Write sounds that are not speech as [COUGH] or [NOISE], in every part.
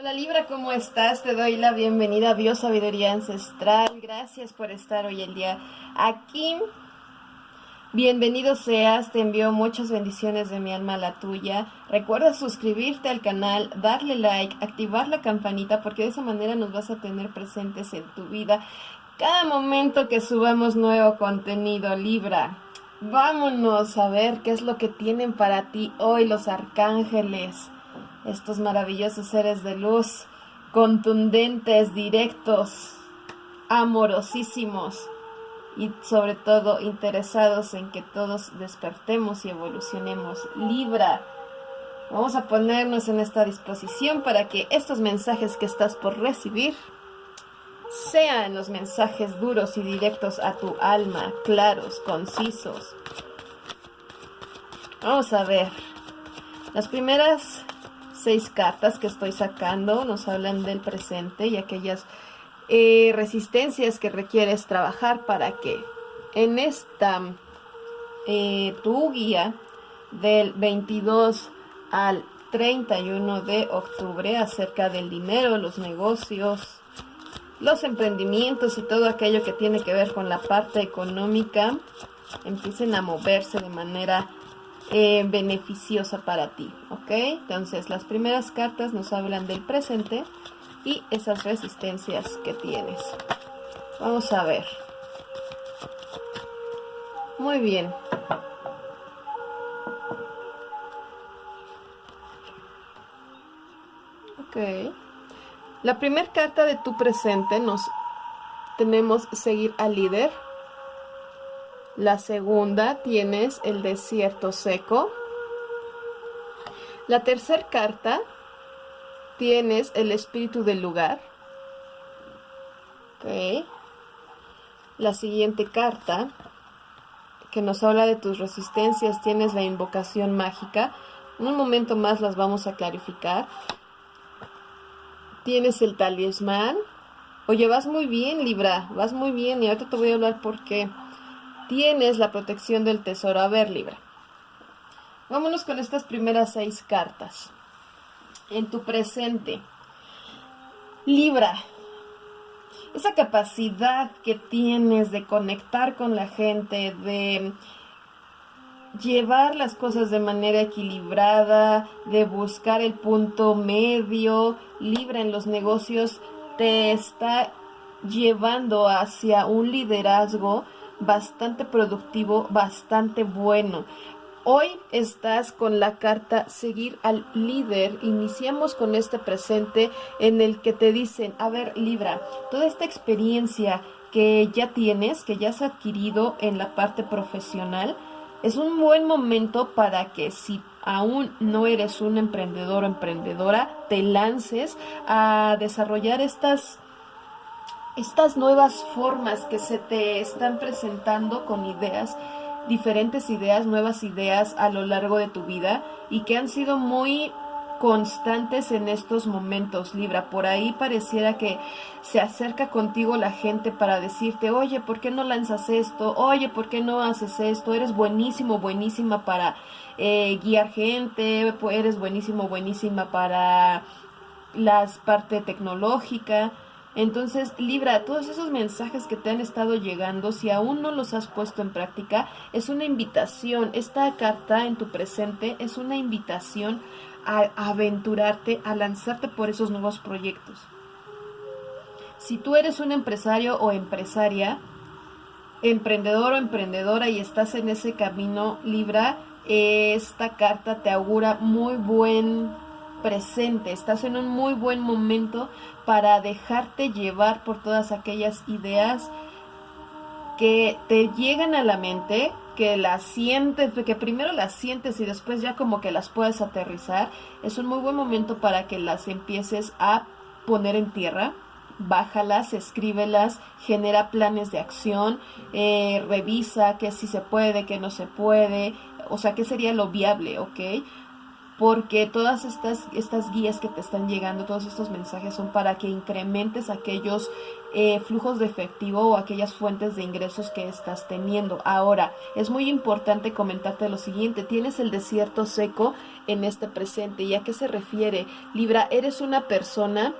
Hola Libra, ¿cómo estás? Te doy la bienvenida a Dios Sabiduría Ancestral. Gracias por estar hoy el día aquí. Bienvenido seas, te envío muchas bendiciones de mi alma a la tuya. Recuerda suscribirte al canal, darle like, activar la campanita porque de esa manera nos vas a tener presentes en tu vida cada momento que subamos nuevo contenido Libra. Vámonos a ver qué es lo que tienen para ti hoy los arcángeles estos maravillosos seres de luz, contundentes, directos, amorosísimos y sobre todo interesados en que todos despertemos y evolucionemos. Libra, vamos a ponernos en esta disposición para que estos mensajes que estás por recibir sean los mensajes duros y directos a tu alma, claros, concisos. Vamos a ver. Las primeras seis cartas que estoy sacando nos hablan del presente y aquellas eh, resistencias que requieres trabajar para que en esta eh, tu guía del 22 al 31 de octubre acerca del dinero, los negocios, los emprendimientos y todo aquello que tiene que ver con la parte económica empiecen a moverse de manera eh, beneficiosa para ti, ¿ok? Entonces las primeras cartas nos hablan del presente y esas resistencias que tienes. Vamos a ver. Muy bien. Ok. La primera carta de tu presente nos tenemos seguir al líder la segunda tienes el desierto seco. La tercera carta tienes el espíritu del lugar. La siguiente carta que nos habla de tus resistencias tienes la invocación mágica. Un momento más las vamos a clarificar. Tienes el talismán. Oye, vas muy bien, Libra. Vas muy bien y ahorita te voy a hablar por qué tienes la protección del tesoro. A ver, Libra. Vámonos con estas primeras seis cartas. En tu presente. Libra, esa capacidad que tienes de conectar con la gente, de llevar las cosas de manera equilibrada, de buscar el punto medio, Libra en los negocios, te está llevando hacia un liderazgo bastante productivo, bastante bueno. Hoy estás con la carta seguir al líder. Iniciamos con este presente en el que te dicen, a ver Libra, toda esta experiencia que ya tienes, que ya has adquirido en la parte profesional, es un buen momento para que si aún no eres un emprendedor o emprendedora, te lances a desarrollar estas estas nuevas formas que se te están presentando con ideas, diferentes ideas, nuevas ideas a lo largo de tu vida y que han sido muy constantes en estos momentos, Libra. Por ahí pareciera que se acerca contigo la gente para decirte, oye, ¿por qué no lanzas esto? Oye, ¿por qué no haces esto? Eres buenísimo, buenísima para eh, guiar gente, eres buenísimo, buenísima para las parte tecnológica. Entonces, Libra, todos esos mensajes que te han estado llegando, si aún no los has puesto en práctica, es una invitación. Esta carta en tu presente es una invitación a aventurarte, a lanzarte por esos nuevos proyectos. Si tú eres un empresario o empresaria, emprendedor o emprendedora y estás en ese camino, Libra, esta carta te augura muy buen presente, estás en un muy buen momento para dejarte llevar por todas aquellas ideas que te llegan a la mente, que las sientes, que primero las sientes y después ya como que las puedes aterrizar, es un muy buen momento para que las empieces a poner en tierra. Bájalas, escríbelas, genera planes de acción, eh, revisa que si se puede, que no se puede, o sea, qué sería lo viable, ¿ok? Porque todas estas, estas guías que te están llegando, todos estos mensajes son para que incrementes aquellos eh, flujos de efectivo o aquellas fuentes de ingresos que estás teniendo. Ahora, es muy importante comentarte lo siguiente, tienes el desierto seco en este presente. ¿Y a qué se refiere? Libra, eres una persona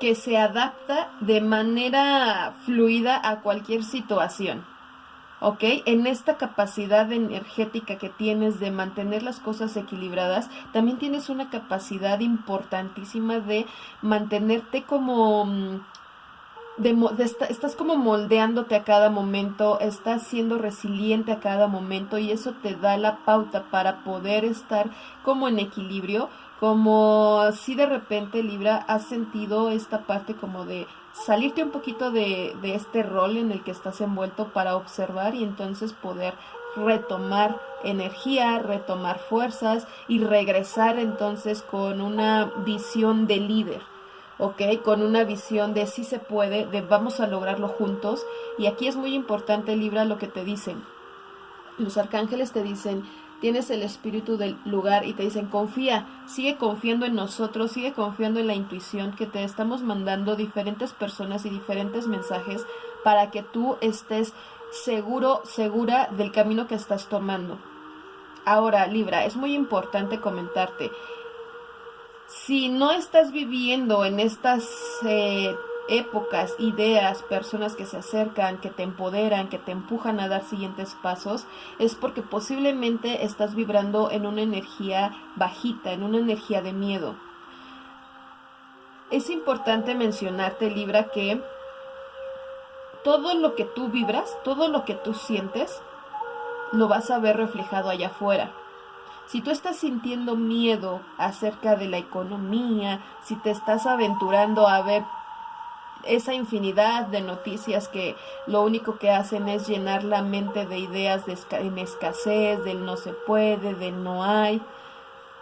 que se adapta de manera fluida a cualquier situación. ¿Ok? En esta capacidad energética que tienes de mantener las cosas equilibradas, también tienes una capacidad importantísima de mantenerte como... Mm, de, estás como moldeándote a cada momento, estás siendo resiliente a cada momento y eso te da la pauta para poder estar como en equilibrio, como si de repente Libra has sentido esta parte como de salirte un poquito de, de, este rol en el que estás envuelto para observar y entonces poder retomar energía, retomar fuerzas y regresar entonces con una visión de líder. ¿ok? Con una visión de si se puede, de vamos a lograrlo juntos. Y aquí es muy importante, Libra, lo que te dicen. Los arcángeles te dicen, tienes el espíritu del lugar y te dicen, confía, sigue confiando en nosotros, sigue confiando en la intuición que te estamos mandando diferentes personas y diferentes mensajes para que tú estés seguro, segura del camino que estás tomando. Ahora, Libra, es muy importante comentarte, si no estás viviendo en estas eh, épocas, ideas, personas que se acercan, que te empoderan, que te empujan a dar siguientes pasos, es porque posiblemente estás vibrando en una energía bajita, en una energía de miedo. Es importante mencionarte, Libra, que todo lo que tú vibras, todo lo que tú sientes, lo vas a ver reflejado allá afuera. Si tú estás sintiendo miedo acerca de la economía, si te estás aventurando a ver esa infinidad de noticias que lo único que hacen es llenar la mente de ideas de en escasez, del no se puede, del no hay,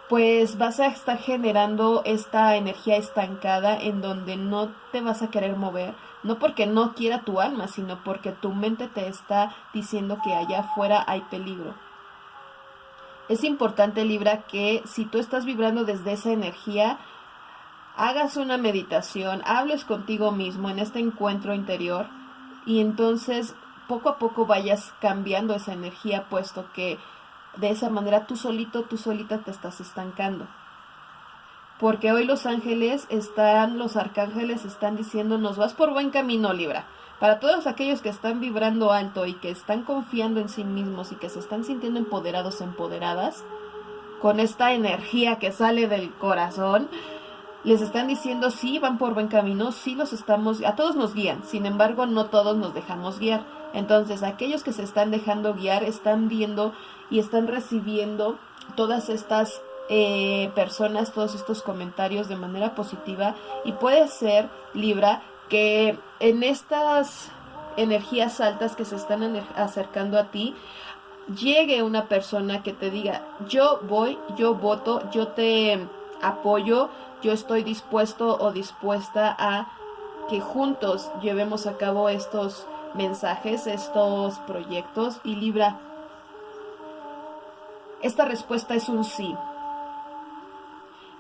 pues vas a estar generando esta energía estancada en donde no te vas a querer mover, no porque no quiera tu alma, sino porque tu mente te está diciendo que allá afuera hay peligro. Es importante, Libra, que si tú estás vibrando desde esa energía, hagas una meditación, hables contigo mismo en este encuentro interior y entonces poco a poco vayas cambiando esa energía, puesto que de esa manera tú solito, tú solita te estás estancando. Porque hoy los ángeles están, los arcángeles están diciendo, nos vas por buen camino, Libra. Para todos aquellos que están vibrando alto y que están confiando en sí mismos y que se están sintiendo empoderados, empoderadas, con esta energía que sale del corazón, les están diciendo sí, van por buen camino, sí los estamos, a todos nos guían, sin embargo no todos nos dejamos guiar. Entonces aquellos que se están dejando guiar están viendo y están recibiendo todas estas eh, personas, todos estos comentarios de manera positiva y puede ser, Libra, que en estas energías altas que se están acercando a ti, llegue una persona que te diga, yo voy, yo voto, yo te apoyo, yo estoy dispuesto o dispuesta a que juntos llevemos a cabo estos mensajes, estos proyectos y Libra, esta respuesta es un sí.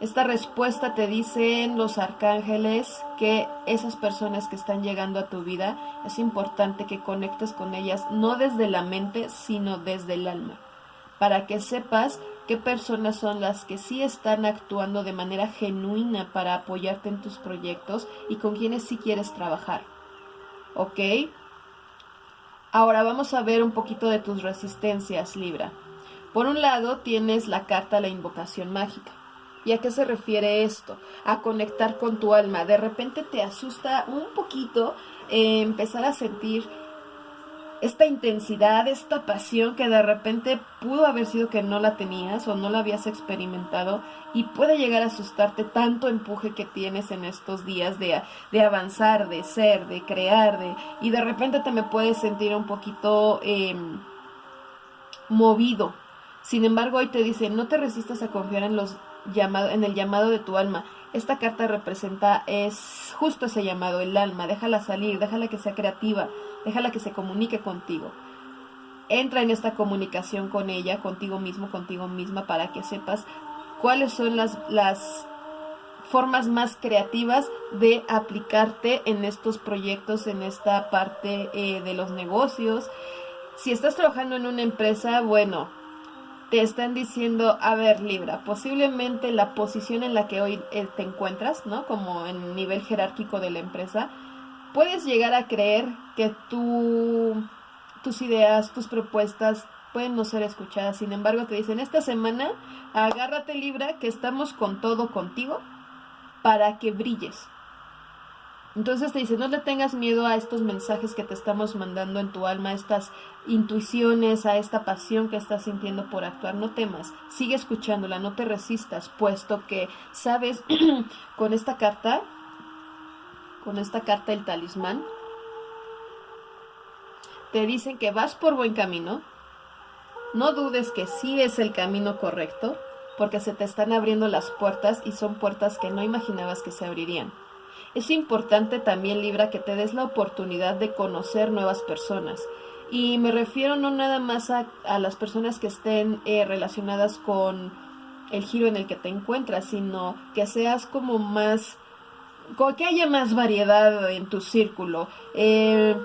Esta respuesta te dicen los arcángeles que esas personas que están llegando a tu vida es importante que conectes con ellas no desde la mente, sino desde el alma, para que sepas qué personas son las que sí están actuando de manera genuina para apoyarte en tus proyectos y con quienes sí quieres trabajar. ¿Ok? Ahora vamos a ver un poquito de tus resistencias, Libra. Por un lado tienes la carta La Invocación Mágica. ¿Y a qué se refiere esto? A conectar con tu alma. De repente te asusta un poquito eh, empezar a sentir esta intensidad, esta pasión que de repente pudo haber sido que no la tenías o no la habías experimentado y puede llegar a asustarte tanto empuje que tienes en estos días de, de avanzar, de ser, de crear, de, y de repente te me puedes sentir un poquito em, movido. Sin embargo, hoy te dice, no te resistas a confiar en, los llamado, en el llamado de tu alma. Esta carta representa es justo ese llamado, el alma. Déjala salir, déjala que sea creativa, déjala que se comunique contigo. entra en esta comunicación con ella, contigo mismo, contigo misma, para que sepas cuáles son las, las formas más creativas de aplicarte en estos proyectos, en esta parte eh, de los negocios. Si estás trabajando en una empresa, bueno, te están diciendo, a ver, Libra, posiblemente la posición en la que hoy eh, te encuentras, ¿no? Como en nivel jerárquico de la empresa, puedes llegar a creer que tu, tus ideas, tus propuestas pueden no ser escuchadas. Sin embargo, te dicen, esta semana agárrate Libra, que estamos con todo contigo para que brilles. Entonces te dice, no le tengas miedo a estos mensajes que te estamos mandando en tu alma, a estas intuiciones, a esta pasión que estás sintiendo por actuar. No temas, sigue escuchándola, no te resistas, puesto que, sabes, [CLEARS THROAT] con esta carta, con esta carta el talismán, te dicen que vas por buen camino, no dudes que sí es el camino correcto, porque se te están abriendo las puertas y son puertas que no imaginabas que se abrirían. Es importante también, Libra, que te des la oportunidad de conocer nuevas personas. Y me refiero no nada más a, las personas que estén eh, relacionadas con el giro en el que te encuentras, sino que seas como más, que haya más variedad en tu círculo. Eh,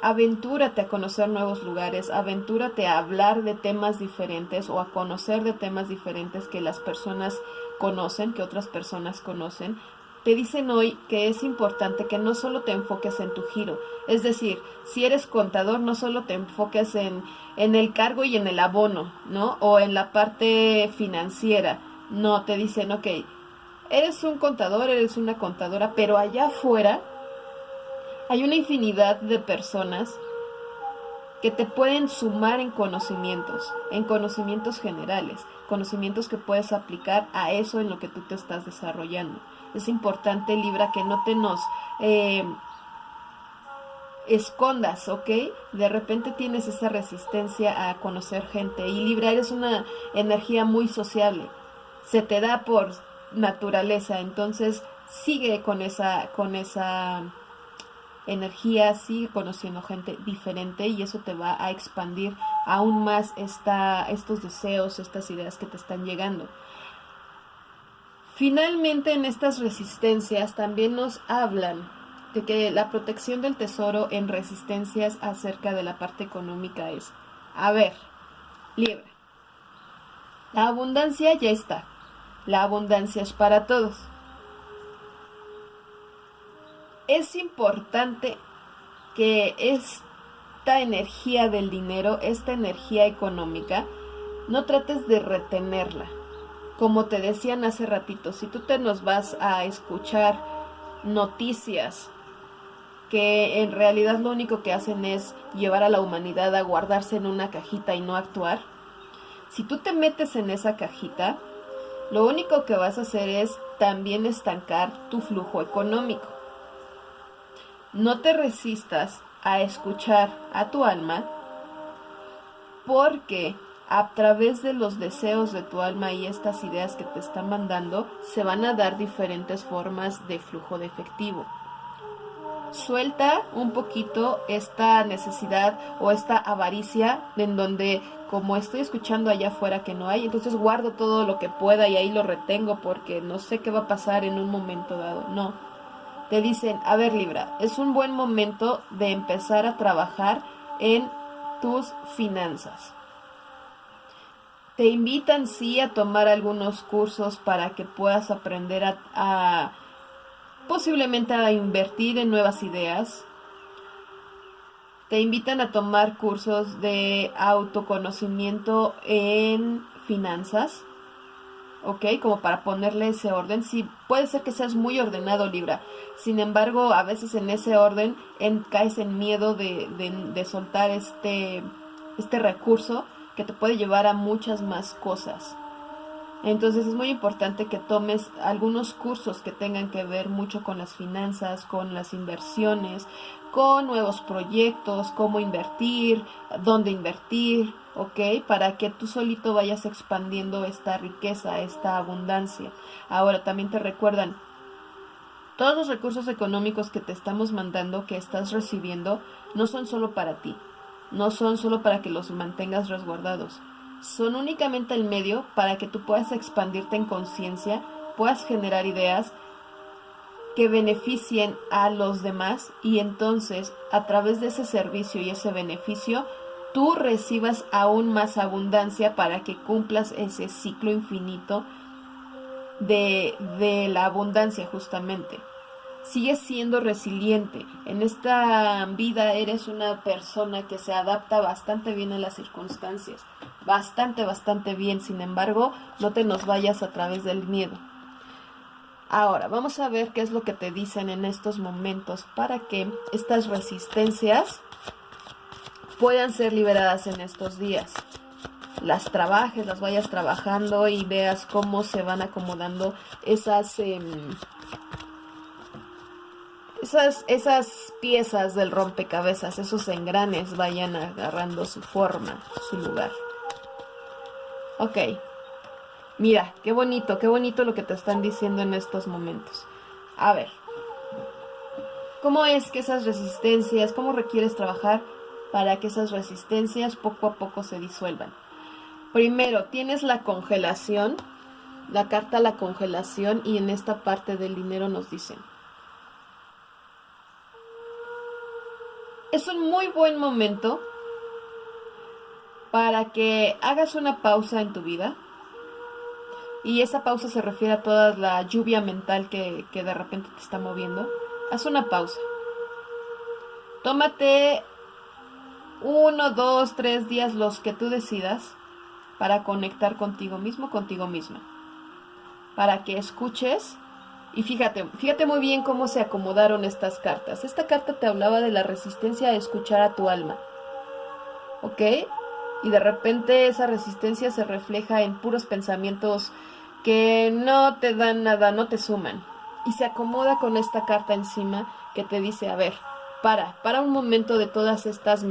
aventúrate a conocer nuevos lugares, aventúrate a hablar de temas diferentes o a conocer de temas diferentes que las personas conocen, que otras personas conocen. Te dicen hoy que es importante que no solo te enfoques en tu giro, es decir, si eres contador, no solo te enfoques en, en el cargo y en el abono, ¿no? O en la parte financiera. No, te dicen, ok, eres un contador, eres una contadora, pero allá afuera hay una infinidad de personas que te pueden sumar en conocimientos, en conocimientos generales, conocimientos que puedes aplicar a eso en lo que tú te estás desarrollando. Es importante, Libra, que no te nos eh, escondas, ¿ok? De repente tienes esa resistencia a conocer gente y Libra eres una energía muy sociable, se te da por naturaleza, entonces sigue con esa, con esa energía, sigue conociendo gente diferente y eso te va a expandir aún más estos deseos, estas ideas que te están llegando. Finalmente en estas resistencias también nos hablan de que la protección del tesoro en resistencias acerca de la parte económica es, a ver, libre. La abundancia ya está. La abundancia es para todos es importante que esta energía del dinero, esta energía económica, no trates de retenerla. Como te decían hace ratito, si tú te nos vas a escuchar noticias que en realidad lo único que hacen es llevar a la humanidad a guardarse en una cajita y no actuar, si tú te metes en esa cajita, lo único que vas a hacer es también estancar tu flujo económico. No te resistas a escuchar a tu alma porque a través de los deseos de tu alma y estas ideas que te están mandando se van a dar diferentes formas de flujo de efectivo. Suelta un poquito esta necesidad o esta avaricia en donde como estoy escuchando allá afuera que no hay, entonces guardo todo lo que pueda y ahí lo retengo porque no sé qué va a pasar en un momento dado. No, te dicen, a ver Libra, es un buen momento de empezar a trabajar en tus finanzas. Te invitan sí a tomar algunos cursos para que puedas aprender a, a posiblemente a invertir en nuevas ideas. Te invitan a tomar cursos de autoconocimiento en finanzas. ¿ok? Como para ponerle ese orden. Sí, puede ser que seas muy ordenado, Libra. Sin embargo, a veces en ese orden caes en miedo de, de, soltar este, este recurso que te puede llevar a muchas más cosas. Entonces es muy importante que tomes algunos cursos que tengan que ver mucho con las finanzas, con las inversiones, con nuevos proyectos, cómo invertir, dónde invertir, ¿ok? Para que tú solito vayas expandiendo esta riqueza, esta abundancia. Ahora también te recuerdan, todos los recursos económicos que te estamos mandando, que estás recibiendo, no son solo para ti. no son solo para que los mantengas resguardados, son únicamente el medio para que tú puedas expandirte en conciencia, puedas generar ideas que beneficien a los demás y entonces a través de ese servicio y ese beneficio tú recibas aún más abundancia para que cumplas ese ciclo infinito de, de la abundancia justamente. Sigues siendo resiliente. En esta vida eres una persona que se adapta bastante bien a las circunstancias. Bastante, bastante bien. Sin embargo, no te nos vayas a través del miedo. Ahora, vamos a ver qué es lo que te dicen en estos momentos para que estas resistencias puedan ser liberadas en estos días. Las trabajes, las vayas trabajando y veas cómo se van acomodando esas, em, esas, esas piezas del rompecabezas, esos engranes vayan agarrando su forma, su lugar. Ok. Mira, qué bonito, qué bonito lo que te están diciendo en estos momentos. A ver, ¿cómo es que esas resistencias, cómo requieres trabajar para que esas resistencias poco a poco se disuelvan? Primero, tienes la congelación, la carta la congelación y en esta parte del dinero nos dicen. Es un muy buen momento para que hagas una pausa en tu vida y esa pausa se refiere a toda la lluvia mental que, de repente te está moviendo, haz una pausa. Tómate uno, dos, tres días, los que tú decidas, para conectar contigo mismo, contigo misma. Para que escuches y fíjate, fíjate muy bien cómo se acomodaron estas cartas. Esta carta te hablaba de la resistencia a escuchar a tu alma. ¿Ok? Y de repente esa resistencia se refleja en puros pensamientos que no te dan nada, no te suman. Y se acomoda con esta carta encima que te dice, a ver, para, para un momento de todas estas,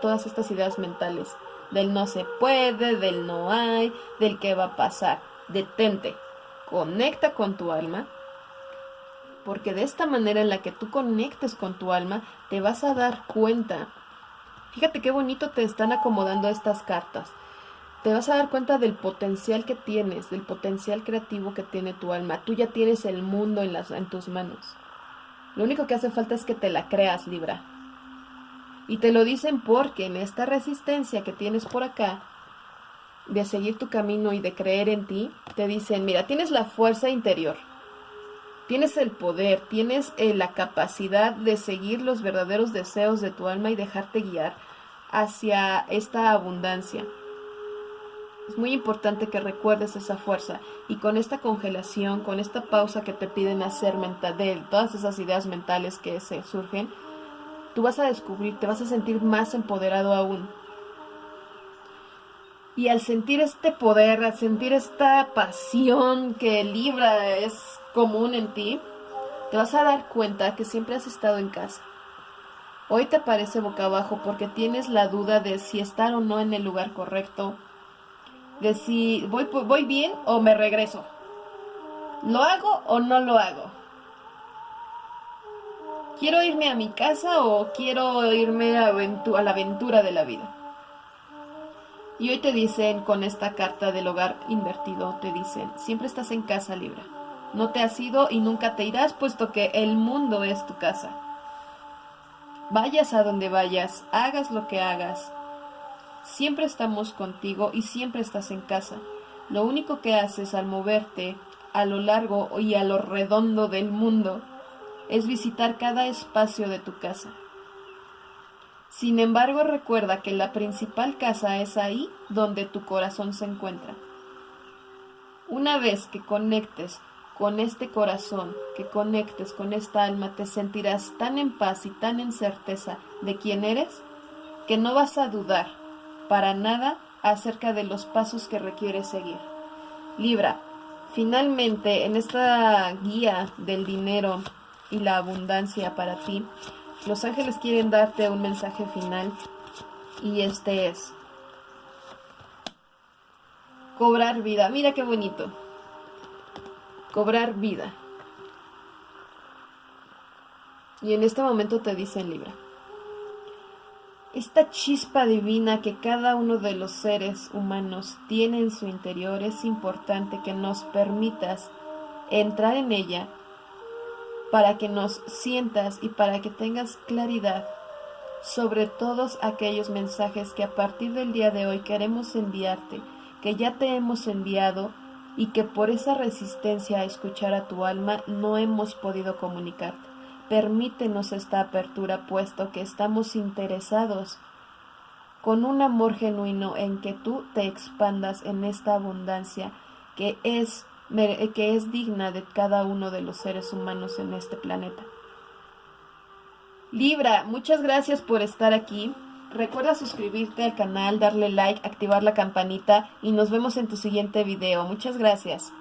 todas estas ideas mentales, del no se puede, del no hay, del qué va a pasar. Detente, conecta con tu alma, porque de esta manera en la que tú conectes con tu alma, te vas a dar cuenta Fíjate qué bonito te están acomodando estas cartas. Te vas a dar cuenta del potencial que tienes, del potencial creativo que tiene tu alma. Tú ya tienes el mundo en, las, en tus manos. Lo único que hace falta es que te la creas, Libra. Y te lo dicen porque en esta resistencia que tienes por acá, de seguir tu camino y de creer en ti, te dicen, mira, tienes la fuerza interior, tienes el poder, tienes eh, la capacidad de seguir los verdaderos deseos de tu alma y dejarte guiar hacia esta abundancia. Es muy importante que recuerdes esa fuerza y con esta congelación, con esta pausa que te piden hacer mental, de todas esas ideas mentales que se surgen, tú vas a descubrir, te vas a sentir más empoderado aún. Y al sentir este poder, al sentir esta pasión que Libra es común en ti, te vas a dar cuenta que siempre has estado en casa. Hoy te parece boca abajo porque tienes la duda de si estar o no en el lugar correcto, de si voy, voy bien o me regreso. ¿Lo hago o no lo hago? ¿Quiero irme a mi casa o quiero irme a, a la aventura de la vida? Y hoy te dicen con esta carta del hogar invertido, te dicen, siempre estás en casa, Libra. No te has ido y nunca te irás, puesto que el mundo es tu casa. Vayas a donde vayas, hagas lo que hagas. Siempre estamos contigo y siempre estás en casa. Lo único que haces al moverte a lo largo y a lo redondo del mundo es visitar cada espacio de tu casa. Sin embargo, recuerda que la principal casa es ahí donde tu corazón se encuentra. Una vez que conectes con este corazón, que conectes con esta alma, te sentirás tan en paz y tan en certeza de quién eres, que no vas a dudar para nada acerca de los pasos que requieres seguir. Libra, finalmente en esta guía del dinero y la abundancia para ti, los ángeles quieren darte un mensaje final y este es cobrar vida. Mira qué bonito cobrar vida. Y en este momento te dicen Libra, esta chispa divina que cada uno de los seres humanos tiene en su interior, es importante que nos permitas entrar en ella para que nos sientas y para que tengas claridad sobre todos aquellos mensajes que a partir del día de hoy queremos enviarte, que ya te hemos enviado y que por esa resistencia a escuchar a tu alma no hemos podido comunicarte. Permítenos esta apertura puesto que estamos interesados con un amor genuino en que tú te expandas en esta abundancia que es, que es digna de cada uno de los seres humanos en este planeta. Libra, muchas gracias por estar aquí. Recuerda suscribirte al canal, darle like, activar la campanita y nos vemos en tu siguiente video. Muchas gracias.